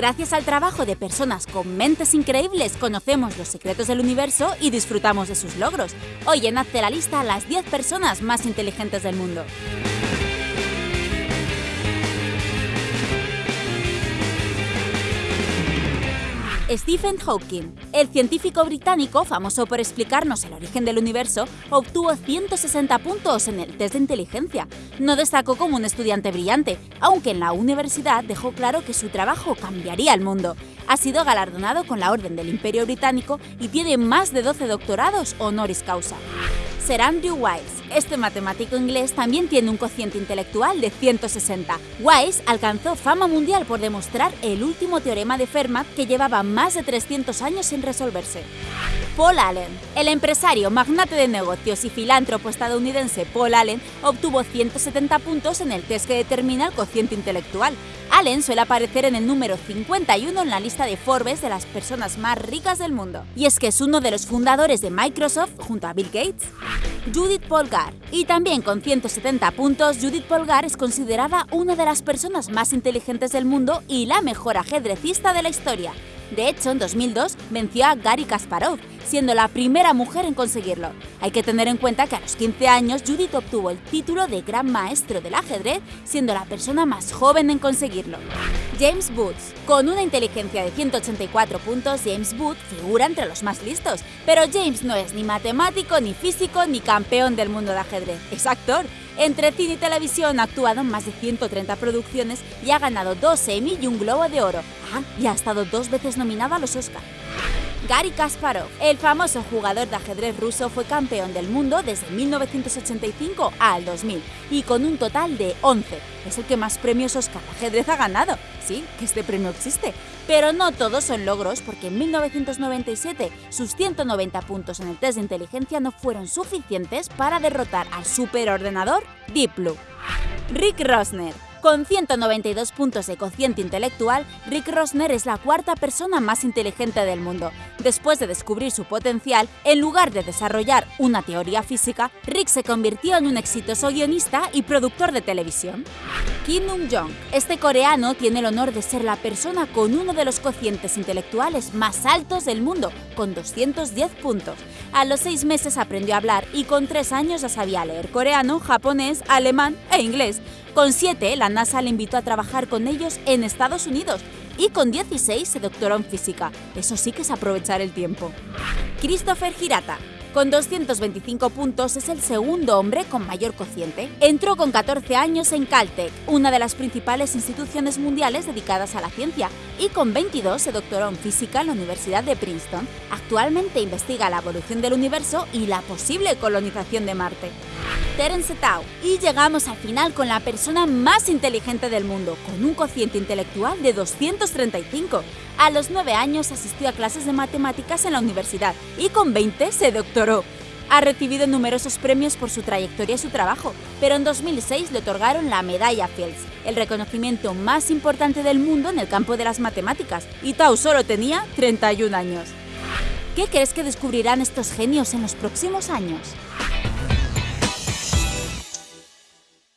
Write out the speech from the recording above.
Gracias al trabajo de personas con mentes increíbles, conocemos los secretos del universo y disfrutamos de sus logros. Hoy en Hazte la lista las 10 personas más inteligentes del mundo. Stephen Hawking, el científico británico famoso por explicarnos el origen del universo, obtuvo 160 puntos en el test de inteligencia. No destacó como un estudiante brillante, aunque en la universidad dejó claro que su trabajo cambiaría el mundo. Ha sido galardonado con la Orden del Imperio Británico y tiene más de 12 doctorados honoris causa. Sir Andrew Wiles, este matemático inglés también tiene un cociente intelectual de 160. Weiss alcanzó fama mundial por demostrar el último teorema de Fermat que llevaba más de 300 años sin resolverse. Paul Allen. El empresario, magnate de negocios y filántropo estadounidense Paul Allen obtuvo 170 puntos en el test que determina el cociente intelectual. Allen suele aparecer en el número 51 en la lista de Forbes de las personas más ricas del mundo. Y es que es uno de los fundadores de Microsoft junto a Bill Gates. Judith Polgar. Y también con 170 puntos, Judith Polgar es considerada una de las personas más inteligentes del mundo y la mejor ajedrecista de la historia. De hecho, en 2002 venció a Gary Kasparov, siendo la primera mujer en conseguirlo. Hay que tener en cuenta que a los 15 años Judith obtuvo el título de Gran Maestro del Ajedrez, siendo la persona más joven en conseguirlo. James Booth. Con una inteligencia de 184 puntos, James Booth figura entre los más listos. Pero James no es ni matemático, ni físico, ni campeón del mundo de ajedrez. Es actor. Entre cine y televisión ha actuado en más de 130 producciones y ha ganado dos Emmy y un Globo de Oro. Ah, y ha estado dos veces nominado a los Oscar. Gary Kasparov, el famoso jugador de ajedrez ruso, fue campeón del mundo desde 1985 al 2000 y con un total de 11. Es el que más premios Oscar de ajedrez ha ganado. Sí, que este premio existe. Pero no todos son logros porque en 1997 sus 190 puntos en el test de inteligencia no fueron suficientes para derrotar al superordenador Deep Blue. Rick Rosner, con 192 puntos de cociente intelectual, Rick Rosner es la cuarta persona más inteligente del mundo. Después de descubrir su potencial, en lugar de desarrollar una teoría física, Rick se convirtió en un exitoso guionista y productor de televisión. Kim Nung-jong. Este coreano tiene el honor de ser la persona con uno de los cocientes intelectuales más altos del mundo, con 210 puntos. A los seis meses aprendió a hablar y con tres años ya sabía leer coreano, japonés, alemán e inglés. Con 7, la NASA le invitó a trabajar con ellos en Estados Unidos y con 16 se doctoró en física. Eso sí que es aprovechar el tiempo. Christopher Hirata. Con 225 puntos es el segundo hombre con mayor cociente. Entró con 14 años en Caltech, una de las principales instituciones mundiales dedicadas a la ciencia, y con 22 se doctoró en física en la Universidad de Princeton. Actualmente investiga la evolución del universo y la posible colonización de Marte. Terence Tao. Y llegamos al final con la persona más inteligente del mundo, con un cociente intelectual de 235. A los 9 años asistió a clases de matemáticas en la universidad y con 20 se doctoró. Ha recibido numerosos premios por su trayectoria y su trabajo, pero en 2006 le otorgaron la Medalla Fields, el reconocimiento más importante del mundo en el campo de las matemáticas, y Tao solo tenía 31 años. ¿Qué crees que descubrirán estos genios en los próximos años?